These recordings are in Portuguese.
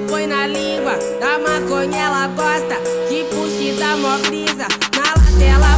põe na língua Da maconha ela gosta tipo Que puxa da mó brisa Na latela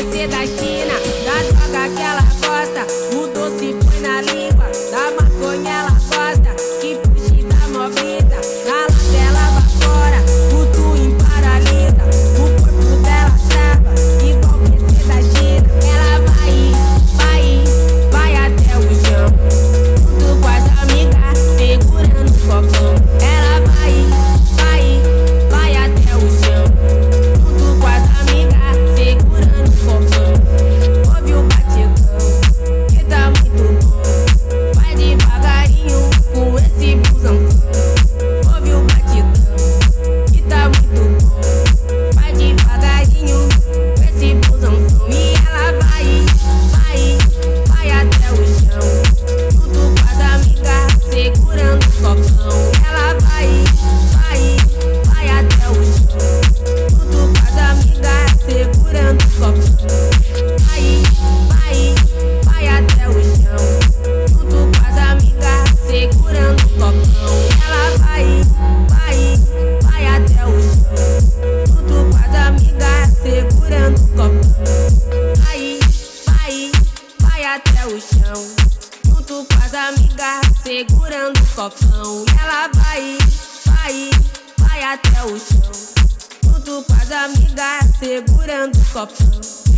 esquecer da junto com as amigas, segurando o copão. E ela vai, vai, vai até o chão. Junto com as amigas, segurando o copão.